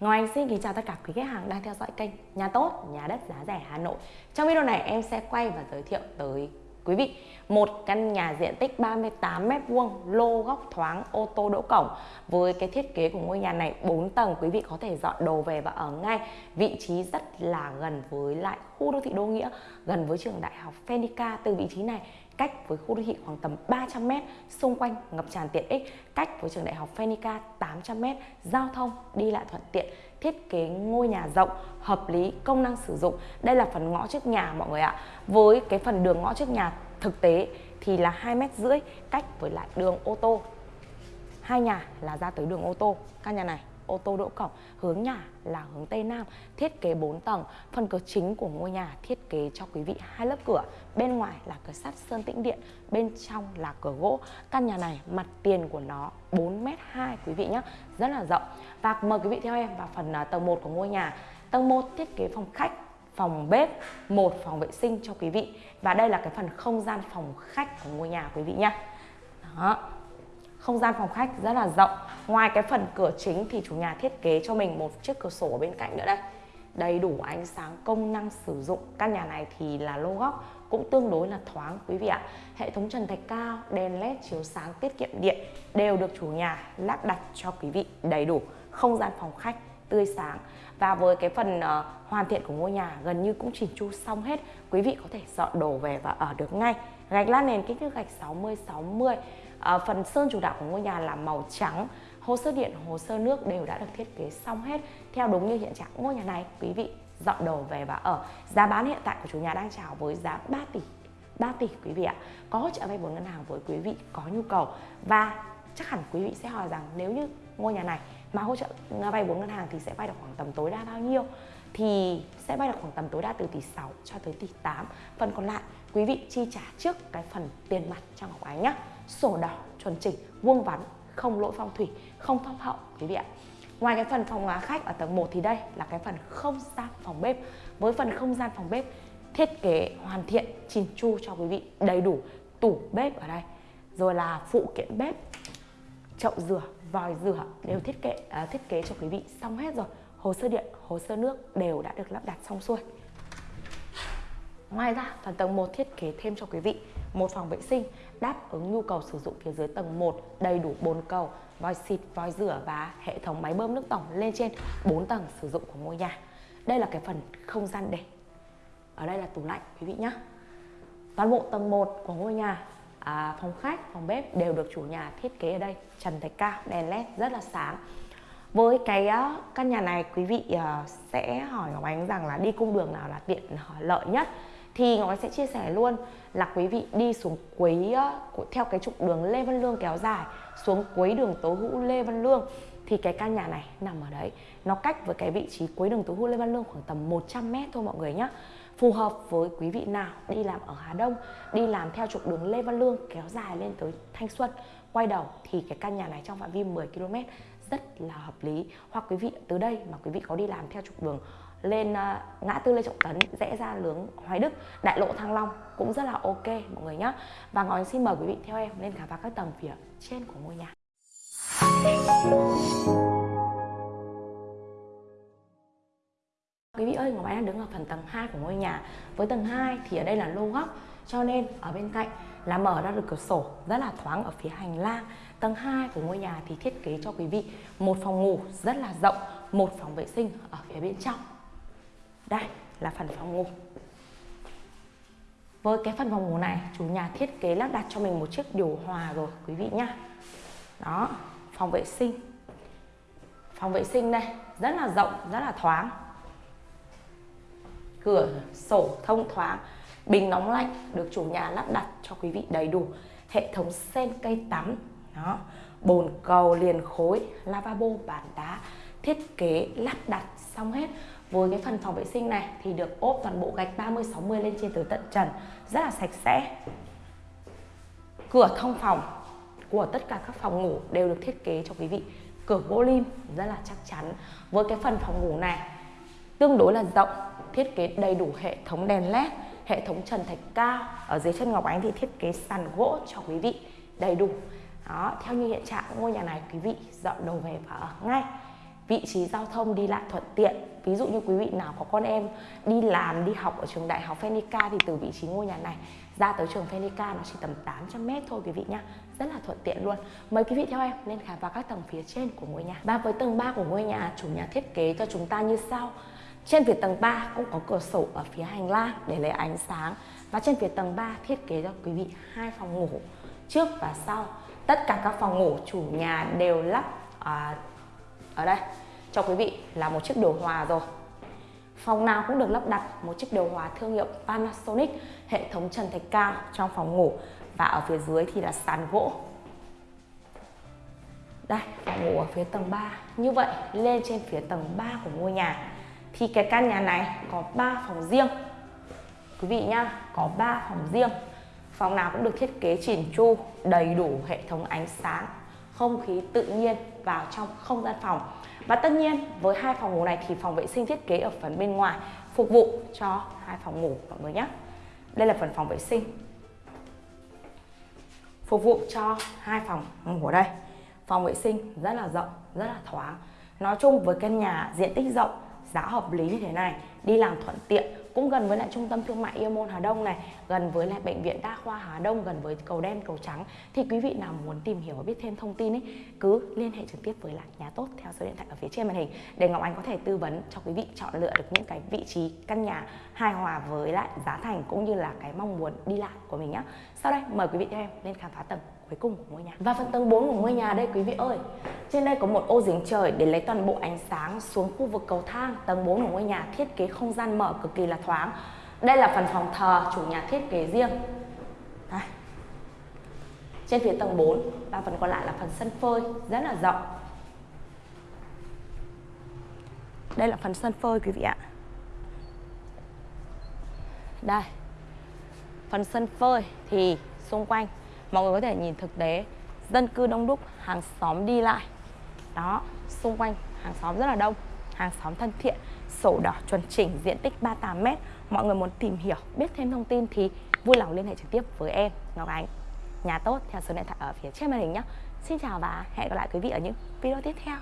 Ngoài Anh xin kính chào tất cả quý khách hàng đang theo dõi kênh Nhà tốt, nhà đất giá rẻ Hà Nội. Trong video này em sẽ quay và giới thiệu tới quý vị một căn nhà diện tích 38 m2 lô góc thoáng ô tô đỗ cổng. Với cái thiết kế của ngôi nhà này 4 tầng quý vị có thể dọn đồ về và ở ngay. Vị trí rất là gần với lại khu đô thị Đô Nghĩa gần với trường đại học fenica từ vị trí này cách với khu đô thị khoảng tầm 300m, xung quanh ngập tràn tiện ích, cách với trường đại học Phenica 800m, giao thông đi lại thuận tiện, thiết kế ngôi nhà rộng, hợp lý, công năng sử dụng. Đây là phần ngõ trước nhà mọi người ạ. Với cái phần đường ngõ trước nhà thực tế thì là 2 mét rưỡi cách với lại đường ô tô. Hai nhà là ra tới đường ô tô, căn nhà này ô tô đỗ cọc hướng nhà là hướng tây nam, thiết kế 4 tầng. Phần cửa chính của ngôi nhà thiết kế cho quý vị hai lớp cửa, bên ngoài là cửa sắt sơn tĩnh điện, bên trong là cửa gỗ. Căn nhà này, mặt tiền của nó 4 m 2 quý vị nhé rất là rộng. Và mời quý vị theo em vào phần à, tầng 1 của ngôi nhà. Tầng 1 thiết kế phòng khách, phòng bếp, một phòng vệ sinh cho quý vị. Và đây là cái phần không gian phòng khách của ngôi nhà, quý vị nhé đó. Không gian phòng khách rất là rộng ngoài cái phần cửa chính thì chủ nhà thiết kế cho mình một chiếc cửa sổ ở bên cạnh nữa đây. Đầy đủ ánh sáng công năng sử dụng. Căn nhà này thì là lô góc cũng tương đối là thoáng quý vị ạ. Hệ thống trần thạch cao đèn led chiếu sáng tiết kiệm điện đều được chủ nhà lắp đặt cho quý vị đầy đủ không gian phòng khách tươi sáng. Và với cái phần uh, hoàn thiện của ngôi nhà gần như cũng chỉnh chu xong hết quý vị có thể dọn đồ về và ở được ngay. Gạch lát nền kích thước gạch 60 60 uh, phần sơn chủ đạo của ngôi nhà là màu trắng hồ sơ điện, hồ sơ nước đều đã được thiết kế xong hết theo đúng như hiện trạng ngôi nhà này. Quý vị dọn đồ về và ở. Giá bán hiện tại của chủ nhà đang chào với giá 3 tỷ 3 tỷ quý vị ạ. Có hỗ trợ vay vốn ngân hàng với quý vị có nhu cầu. Và chắc hẳn quý vị sẽ hỏi rằng nếu như ngôi nhà này mà hỗ trợ à, vay vốn ngân hàng thì sẽ vay được khoảng tầm tối đa bao nhiêu? Thì sẽ vay được khoảng tầm tối đa từ tỷ 6 cho tới tỷ 8 phần còn lại, quý vị chi trả trước cái phần tiền mặt cho Ngọc Ánh nhé sổ đỏ, chuẩn chỉnh, vuông vắn không lỗi phong thủy không thấp hậu quý vị ạ. Ngoài cái phần phòng khách ở tầng 1 thì đây là cái phần không gian phòng bếp. Với phần không gian phòng bếp thiết kế hoàn thiện chỉn chu cho quý vị đầy đủ tủ bếp ở đây. Rồi là phụ kiện bếp chậu rửa vòi rửa đều thiết kế uh, thiết kế cho quý vị xong hết rồi. Hồ sơ điện hồ sơ nước đều đã được lắp đặt xong xuôi. Ngoài ra, phần tầng 1 thiết kế thêm cho quý vị một phòng vệ sinh đáp ứng nhu cầu sử dụng phía dưới tầng 1 đầy đủ bồn cầu, vòi xịt, vòi rửa và hệ thống máy bơm nước tổng lên trên 4 tầng sử dụng của ngôi nhà. Đây là cái phần không gian để. Ở đây là tủ lạnh quý vị nhé. Toàn bộ tầng 1 của ngôi nhà à, phòng khách, phòng bếp đều được chủ nhà thiết kế ở đây trần thạch cao, đèn led rất là sáng với cái căn nhà này quý vị à, sẽ hỏi Ngọc Ánh rằng là đi cung đường nào là tiện à, lợi nhất thì Ngọc Anh sẽ chia sẻ luôn là quý vị đi xuống quấy ờ, theo cái trục đường Lê Văn Lương kéo dài, xuống cuối đường Tố Hữu Lê Văn Lương. Thì cái căn nhà này nằm ở đấy. Nó cách với cái vị trí cuối đường Tố Hữu Lê Văn Lương khoảng tầm 100 mét thôi mọi người nhé phù hợp với quý vị nào đi làm ở Hà Đông, đi làm theo trục đường Lê Văn Lương kéo dài lên tới Thanh Xuân. Quay đầu thì cái căn nhà này trong phạm vi 10 km rất là hợp lý. Hoặc quý vị từ đây mà quý vị có đi làm theo trục đường lên uh, ngã tư Lê Trọng Tấn rẽ ra lướng Hoài Đức đại lộ Thăng Long cũng rất là ok mọi người nhé và Ngọc xin mời quý vị theo em lên khám phá các tầng phía trên của ngôi nhà. Ơi, Ngọc Anh đang đứng ở phần tầng 2 của ngôi nhà. Với tầng 2 thì ở đây là lô góc Cho nên ở bên cạnh là mở ra được cửa sổ rất là thoáng ở phía hành lang. Tầng 2 của ngôi nhà thì thiết kế cho quý vị một phòng ngủ rất là rộng Một phòng vệ sinh ở phía bên trong. Đây là phần phòng ngủ. Với cái phần phòng ngủ này chủ nhà thiết kế lắp đặt cho mình một chiếc điều hòa rồi quý vị nhá. Đó, phòng vệ sinh. Phòng vệ sinh đây rất là rộng, rất là thoáng cửa, sổ, thông thoáng. Bình nóng lạnh được chủ nhà lắp đặt cho quý vị đầy đủ. Hệ thống sen cây tắm, đó. Bồn cầu, liền khối, lavabo, bàn đá, thiết kế lắp đặt xong hết. Với cái phần phòng vệ sinh này thì được ốp toàn bộ gạch 30 60 lên trên tới tận trần, rất là sạch sẽ. Cửa thông phòng của tất cả các phòng ngủ đều được thiết kế cho quý vị. Cửa gỗ lim, rất là chắc chắn. Với cái phần phòng ngủ này, tương đối là rộng thiết kế đầy đủ hệ thống đèn led hệ thống trần thạch cao. Ở dưới chân ngọc ánh thì thiết kế sàn gỗ cho quý vị đầy đủ. Đó, theo như hiện trạng ngôi nhà này, quý vị dọn đồ về và ở ngay. Vị trí giao thông đi lại thuận tiện. Ví dụ như quý vị nào có con em đi làm, đi học ở trường đại học Phenica thì từ vị trí ngôi nhà này ra tới trường Phenica nó chỉ tầm 800 mét thôi, quý vị nhá. Rất là thuận tiện luôn. Mời quý vị theo em lên khám phá các tầng phía trên của ngôi nhà. Và với tầng 3 của ngôi nhà, chủ nhà thiết kế cho chúng ta như sau trên phía tầng 3 cũng có cửa sổ ở phía hành lang để lấy ánh sáng. Và trên phía tầng 3 thiết kế cho quý vị hai phòng ngủ trước và sau. Tất cả các phòng ngủ chủ nhà đều lắp à, ở đây cho quý vị là một chiếc điều hòa rồi. Phòng nào cũng được lắp đặt một chiếc điều hòa thương hiệu Panasonic hệ thống trần thạch cao trong phòng ngủ. Và ở phía dưới thì là sàn gỗ. Đây phòng ngủ ở phía tầng 3 như vậy lên trên phía tầng 3 của ngôi nhà thì cái căn nhà này có 3 phòng riêng. Quý vị nhá, có 3 phòng riêng. Phòng nào cũng được thiết kế chỉn chu, đầy đủ hệ thống ánh sáng, không khí tự nhiên vào trong không gian phòng. Và tất nhiên, với hai phòng ngủ này thì phòng vệ sinh thiết kế ở phần bên ngoài phục vụ cho hai phòng ngủ, mọi người nhé đây là phần phòng vệ sinh. Phục vụ cho hai phòng ngủ ở đây. Phòng vệ sinh rất là rộng, rất là thoáng. Nói chung với căn nhà diện tích rộng giá hợp lý như thế này, đi làm thuận tiện, cũng gần với lại trung tâm thương mại Yêu Môn Hà Đông này, gần với lại bệnh viện đa khoa Hà Đông, gần với cầu đen, cầu trắng. Thì quý vị nào muốn tìm hiểu và biết thêm thông tin ấy, cứ liên hệ trực tiếp với lại nhà tốt theo số điện thoại ở phía trên màn hình, để Ngọc Anh có thể tư vấn cho quý vị chọn lựa được những cái vị trí căn nhà hài hòa với lại giá thành, cũng như là cái mong muốn đi lại của mình nhé sau đây, mời quý vị theo em lên khám phá tầng cuối cùng của ngôi nhà. Và phần tầng 4 của ngôi nhà đây, quý vị ơi, trên đây có một ô giếng trời để lấy toàn bộ ánh sáng xuống khu vực cầu thang. Tầng 4 của ngôi nhà thiết kế không gian mở cực kỳ là thoáng. Đây là phần phòng thờ, chủ nhà thiết kế riêng. Đây. trên phía tầng 4 và phần còn lại là phần sân phơi, rất là rộng. Đây là phần sân phơi, quý vị ạ. Đây. Phần sân phơi thì xung quanh mọi người có thể nhìn thực tế, dân cư đông đúc, hàng xóm đi lại. Đó, xung quanh hàng xóm rất là đông, hàng xóm thân thiện, sổ đỏ chuẩn chỉnh, diện tích 38 m mọi người muốn tìm hiểu, biết thêm thông tin thì vui lòng liên hệ trực tiếp với em, Ngọc Ánh. Nhà tốt, theo số điện thoại ở phía trên màn hình nhé. Xin chào và hẹn gặp lại quý vị ở những video tiếp theo.